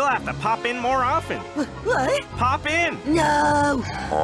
We'll have to pop in more often. What? Pop in. No! Oh,